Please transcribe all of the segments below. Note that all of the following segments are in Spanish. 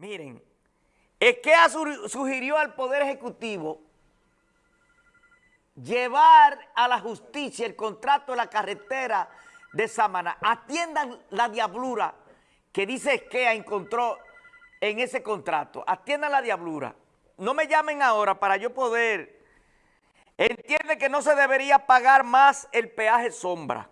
Miren, es que sugirió al Poder Ejecutivo llevar a la justicia el contrato de la carretera de Samaná. Atiendan la diablura que dice Esquea encontró en ese contrato. Atiendan la diablura. No me llamen ahora para yo poder... Entiende que no se debería pagar más el peaje sombra.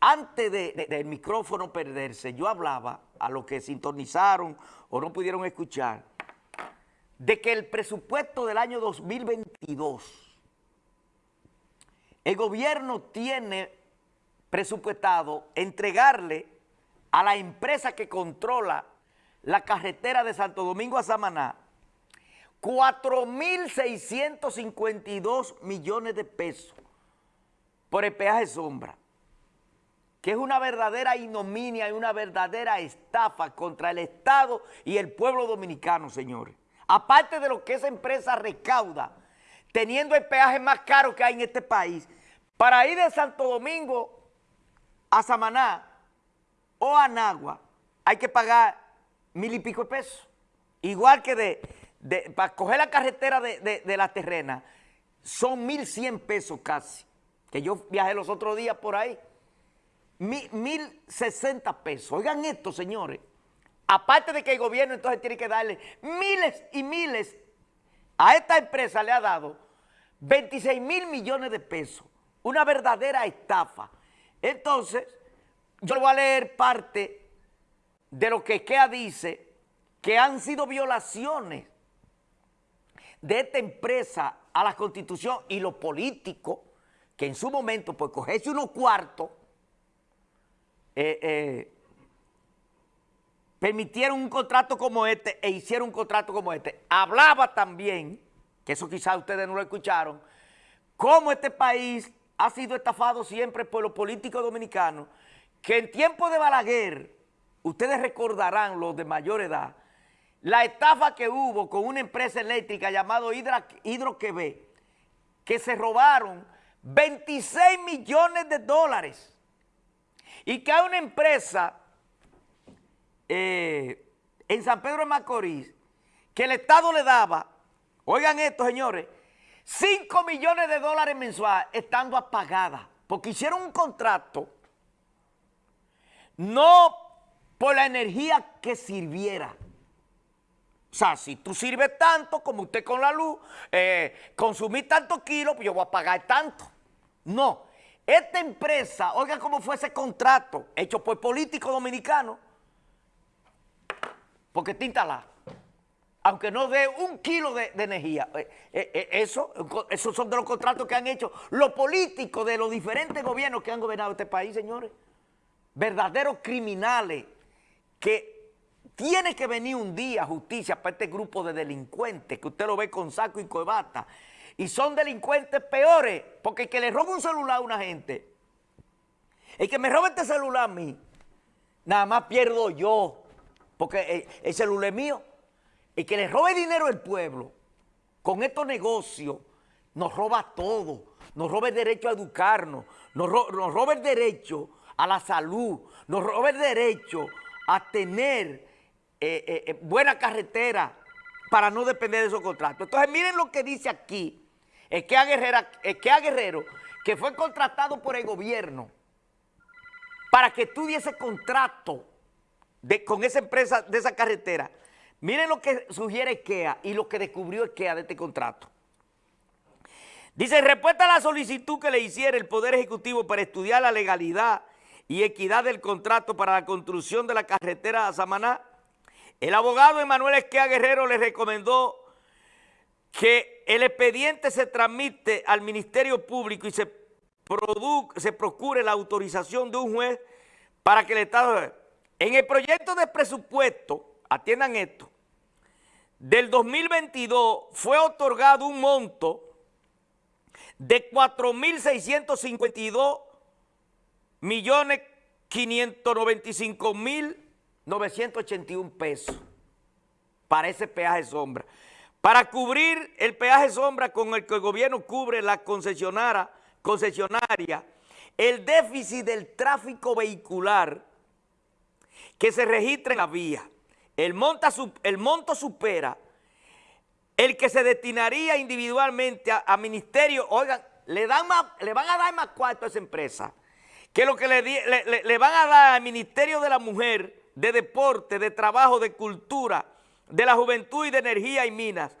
Antes del micrófono perderse, yo hablaba a los que sintonizaron o no pudieron escuchar, de que el presupuesto del año 2022, el gobierno tiene presupuestado entregarle a la empresa que controla la carretera de Santo Domingo a Samaná 4.652 millones de pesos por el peaje sombra que es una verdadera ignominia y una verdadera estafa contra el Estado y el pueblo dominicano, señores. Aparte de lo que esa empresa recauda, teniendo el peaje más caro que hay en este país, para ir de Santo Domingo a Samaná o a Nagua, hay que pagar mil y pico de pesos. Igual que de, para coger la carretera de, de la terrena, son mil cien pesos casi, que yo viajé los otros días por ahí mil, sesenta pesos. Oigan esto, señores. Aparte de que el gobierno entonces tiene que darle miles y miles, a esta empresa le ha dado 26 mil millones de pesos. Una verdadera estafa. Entonces, yo le voy a leer parte de lo que KEA dice que han sido violaciones de esta empresa a la Constitución y lo político, que en su momento, pues cogerse unos cuartos eh, eh, permitieron un contrato como este e hicieron un contrato como este. Hablaba también, que eso quizás ustedes no lo escucharon, cómo este país ha sido estafado siempre por los políticos dominicanos, que en tiempo de Balaguer, ustedes recordarán los de mayor edad, la estafa que hubo con una empresa eléctrica llamada Hidroquebé, que se robaron 26 millones de dólares y que hay una empresa eh, en San Pedro de Macorís que el Estado le daba, oigan esto señores, 5 millones de dólares mensuales estando apagada, porque hicieron un contrato no por la energía que sirviera. O sea, si tú sirves tanto como usted con la luz, eh, consumís tantos kilos, pues yo voy a pagar tanto. No, esta empresa, oiga cómo fue ese contrato hecho por políticos dominicanos, porque está aunque no dé un kilo de, energía. Eh, eh, eh, eso, esos son de los contratos que han hecho los políticos de los diferentes gobiernos que han gobernado este país, señores. Verdaderos criminales que tiene que venir un día justicia para este grupo de delincuentes que usted lo ve con saco y corbata y son delincuentes peores, porque el que le roba un celular a una gente, el que me roba este celular a mí, nada más pierdo yo, porque el, celular es mío. El que le robe dinero al pueblo, con estos negocios, nos roba todo, nos roba el derecho a educarnos, nos, roba el derecho a la salud, nos roba el derecho a tener eh, eh, eh, buena carretera para no depender de esos contratos. Entonces miren lo que dice aquí es que a Guerrero, que fue contratado por el gobierno para que estudiese contrato con esa empresa de esa carretera. Miren lo que sugiere IKEA y lo que descubrió IKEA de este contrato. Dice, respuesta a la solicitud que le hiciera el Poder Ejecutivo para estudiar la legalidad y equidad del contrato para la construcción de la carretera a Samaná, el abogado Emanuel Esquea Guerrero le recomendó que el expediente se transmite al Ministerio Público y se, se procure la autorización de un juez para que el Estado... En el proyecto de presupuesto, atiendan esto, del 2022 fue otorgado un monto de 4.652 millones 595 mil 981 pesos para ese peaje sombra. Para cubrir el peaje sombra con el que el gobierno cubre la concesionaria, el déficit del tráfico vehicular que se registra en la vía. el, monto supera el que se destinaría individualmente a, ministerio, oigan, le, dan le van a dar más cuarto a esa empresa que lo que le, van a dar al Ministerio de la Mujer, de Deporte, de Trabajo, de Cultura, de la Juventud y de Energía y Minas,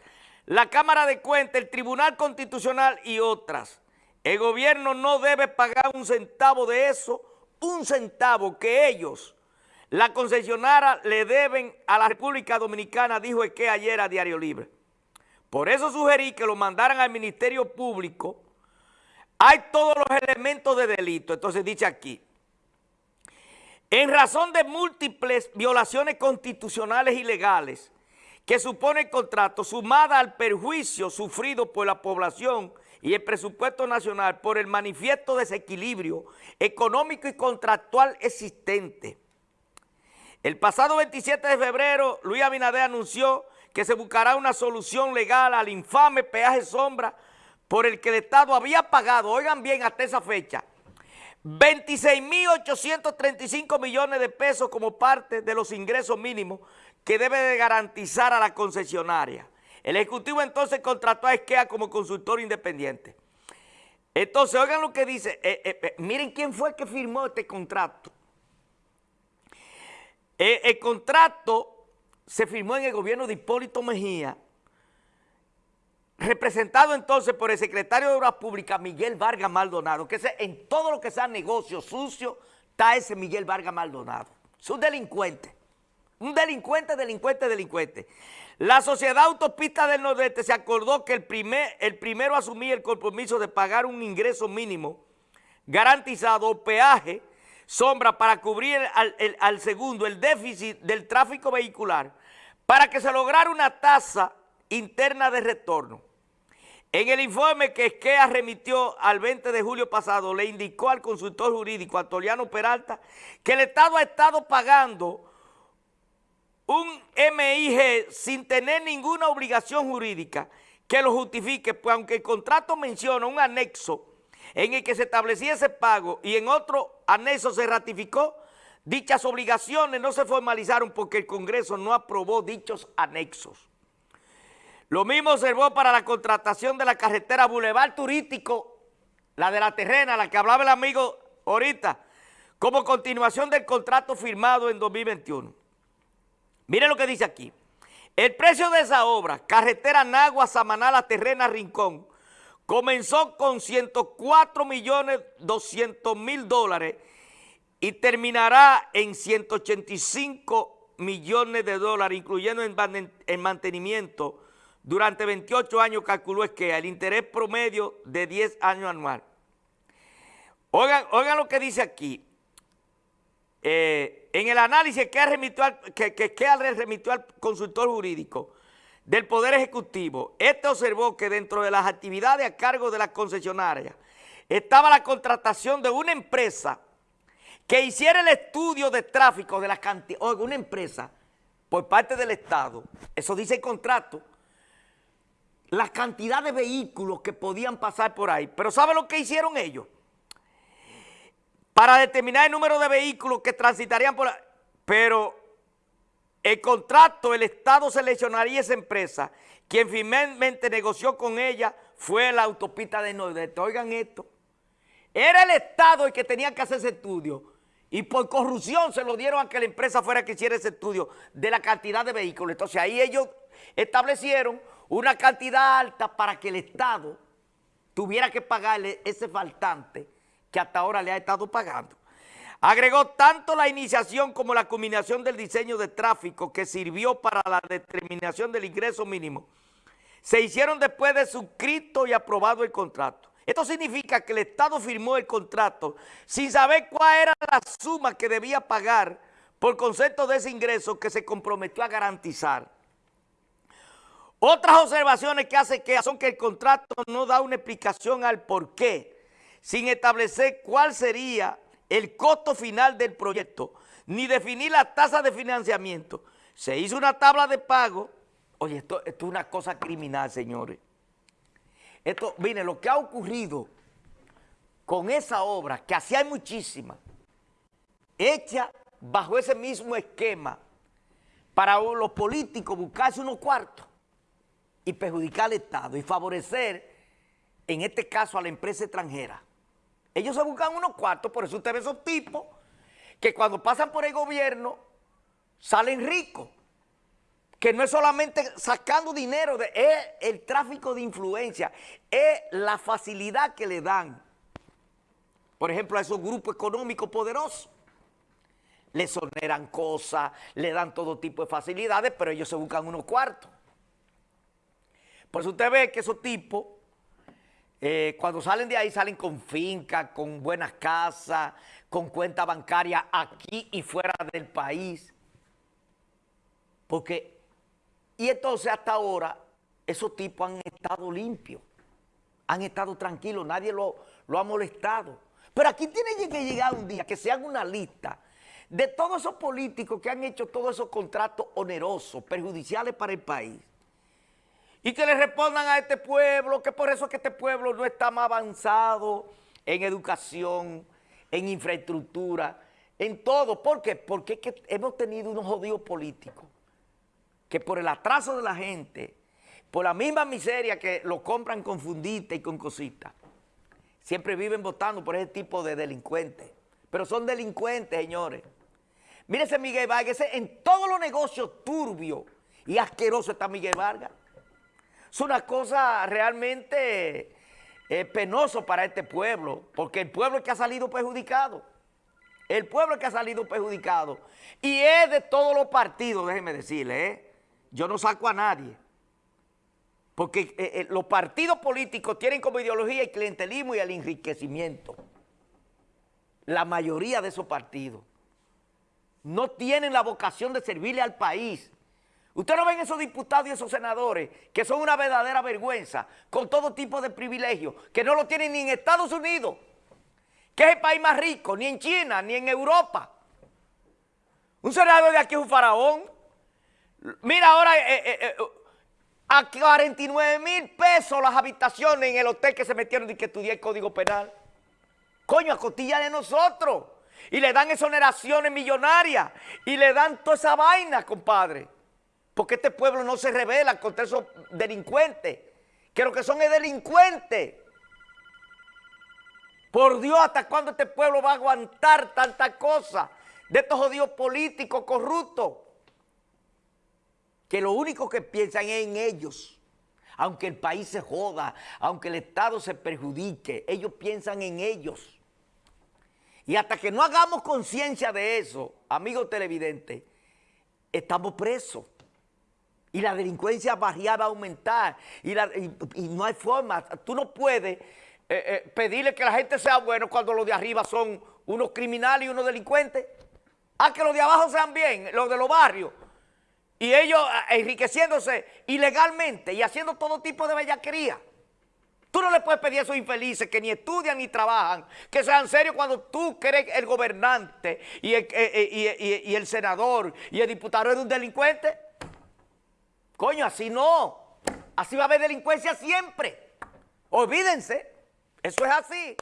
la Cámara de Cuentas, el Tribunal Constitucional y otras. El gobierno no debe pagar un centavo de eso, un centavo que ellos, la concesionaria, le deben a la República Dominicana, dijo que ayer a Diario Libre. Por eso sugerí que lo mandaran al Ministerio Público. Hay todos los elementos de delito. Entonces dice aquí, en razón de múltiples violaciones constitucionales y legales que supone el contrato, sumada al perjuicio sufrido por la población y el presupuesto nacional por el manifiesto desequilibrio económico y contractual existente. El pasado 27 de febrero, Luis Abinader anunció que se buscará una solución legal al infame peaje sombra por el que el Estado había pagado, oigan bien hasta esa fecha, 26.835 millones de pesos como parte de los ingresos mínimos que debe de garantizar a la concesionaria. El Ejecutivo entonces contrató a Esquea como consultor independiente. Entonces, oigan lo que dice, eh, eh, eh, miren quién fue que firmó este contrato. el contrato se firmó en el gobierno de Hipólito Mejía, representado entonces por el secretario de Obras Públicas, Miguel Vargas Maldonado, que en todo lo que sea negocio sucio, está ese Miguel Vargas Maldonado. Es un delincuente, un delincuente, delincuente, delincuente. La Sociedad Autopista del Nordeste se acordó que el, primer, el primero asumía el compromiso de pagar un ingreso mínimo garantizado peaje sombra para cubrir al segundo el déficit del tráfico vehicular para que se lograra una tasa interna de retorno. En el informe que Esquea remitió al 20 de julio pasado, le indicó al consultor jurídico Antoliano Peralta que el Estado ha estado pagando un MIG sin tener ninguna obligación jurídica que lo justifique, pues aunque el contrato menciona un anexo en el que se establecía ese pago y en otro anexo se ratificó, Dichas obligaciones no se formalizaron porque el Congreso no aprobó dichos anexos. Lo mismo observó para la contratación de la carretera Boulevard Turístico, la de la terrena, la que hablaba el amigo ahorita, como continuación del contrato firmado en 2021. Miren lo que dice aquí. El precio de esa obra, carretera Nagua, Samaná, La Terrena, Rincón, comenzó con 104 millones 200 mil dólares y terminará en 185 millones de dólares, incluyendo en, mantenimiento, durante 28 años calculó que el interés promedio de 10 años anual. Oigan, oigan lo que dice aquí. Eh, en el análisis que, remitió al, que, que, que remitió al consultor jurídico del Poder Ejecutivo, este observó que dentro de las actividades a cargo de la concesionaria estaba la contratación de una empresa que hiciera el estudio de tráfico de la cantidad, oiga, una empresa por parte del Estado, eso dice el contrato, la cantidad de vehículos que podían pasar por ahí. Pero ¿sabe lo que hicieron ellos? Para determinar el número de vehículos que transitarían por ahí. Pero el contrato, el Estado seleccionaría esa empresa. Quien finalmente negoció con ella fue la autopista de Nordeste. Oigan esto. Era el Estado el que tenía que hacer ese estudio y por corrupción se lo dieron a que la empresa fuera que hiciera ese estudio de la cantidad de vehículos. Entonces ahí ellos establecieron una cantidad alta para que el Estado tuviera que pagarle ese faltante que hasta ahora le ha estado pagando. Agregó tanto la iniciación como la culminación del diseño de tráfico que sirvió para la determinación del ingreso mínimo. Se hicieron después de suscrito y aprobado el contrato. Esto significa que el Estado firmó el contrato sin saber cuál era la suma que debía pagar por concepto de ese ingreso que se comprometió a garantizar. Otras observaciones que hace que son que el contrato no da una explicación al por qué, sin establecer cuál sería el costo final del proyecto, ni definir la tasa de financiamiento. Se hizo una tabla de pago. Oye, esto, es una cosa criminal, señores. Esto, mire, lo que ha ocurrido con esa obra, que así hay muchísimas, hecha bajo ese mismo esquema, para los políticos buscarse unos cuartos y perjudicar al Estado y favorecer, en este caso, a la empresa extranjera. Ellos se buscan unos cuartos, por eso usted ve esos tipos que cuando pasan por el gobierno salen ricos. Que no es solamente sacando dinero, es el tráfico de influencia, es la facilidad que le dan, por ejemplo, a esos grupos económicos poderosos. Le soneran cosas, le dan todo tipo de facilidades, pero ellos se buscan unos cuartos. Por eso usted ve que esos tipos eh, cuando salen de ahí salen con finca, con buenas casas, con cuenta bancaria aquí y fuera del país. Porque, y entonces hasta ahora, esos tipos han estado limpios, han estado tranquilos, nadie lo, lo ha molestado. Pero aquí tiene que llegar un día que se haga una lista de todos esos políticos que han hecho todos esos contratos onerosos, perjudiciales para el país y que le respondan a este pueblo que por eso es que este pueblo no está más avanzado en educación, en infraestructura, en todo. ¿Por qué? Porque hemos tenido unos jodidos políticos que por el atraso de la gente, por la misma miseria que lo compran con fundita y con cositas, siempre viven votando por ese tipo de delincuentes. Pero son delincuentes, señores. Mírese Miguel Vargas, en todos los negocios turbios y asquerosos está Miguel Vargas. Es una cosa realmente eh, penoso para este pueblo, porque el pueblo es que ha salido perjudicado. El pueblo que ha salido perjudicado. Y es de todos los partidos, déjeme decirle, ¿eh? yo no saco a nadie. Porque eh, los partidos políticos tienen como ideología el clientelismo y el enriquecimiento. La mayoría de esos partidos no tienen la vocación de servirle al país. Usted no ven esos diputados y esos senadores que son una verdadera vergüenza, con todo tipo de privilegios, que no lo tienen ni en Estados Unidos, que es el país más rico, ni en China, ni en Europa. Un senador de aquí es un faraón. Mira ahora eh, eh, eh, a 49 mil pesos las habitaciones en el hotel que se metieron y que estudié el Código Penal. Coño, a costilla de nosotros. Y le dan exoneraciones millonarias y le dan toda esa vaina, compadre. Porque este pueblo no se revela contra esos delincuentes, que lo que son es delincuentes. Por Dios, ¿hasta cuándo este pueblo va a aguantar tanta cosa de estos jodidos políticos corruptos? Que lo único que piensan es en ellos. Aunque el país se joda, aunque el Estado se perjudique, ellos piensan en ellos. Y hasta que no hagamos conciencia de eso, amigos televidentes, estamos presos y la delincuencia variada va a aumentar y, no hay forma, tú no puedes eh, eh, pedirle que la gente sea bueno cuando los de arriba son unos criminales y unos delincuentes. A que los de abajo sean bien, los de los barrios. Y ellos eh, enriqueciéndose ilegalmente y haciendo todo tipo de bellaquería. Tú no le puedes pedir a esos infelices que ni estudian ni trabajan, que sean serios cuando tú eres el gobernante y el, y el senador y el diputado eres un delincuente. Coño, así no. Así va a haber delincuencia siempre. Olvídense. Eso es así.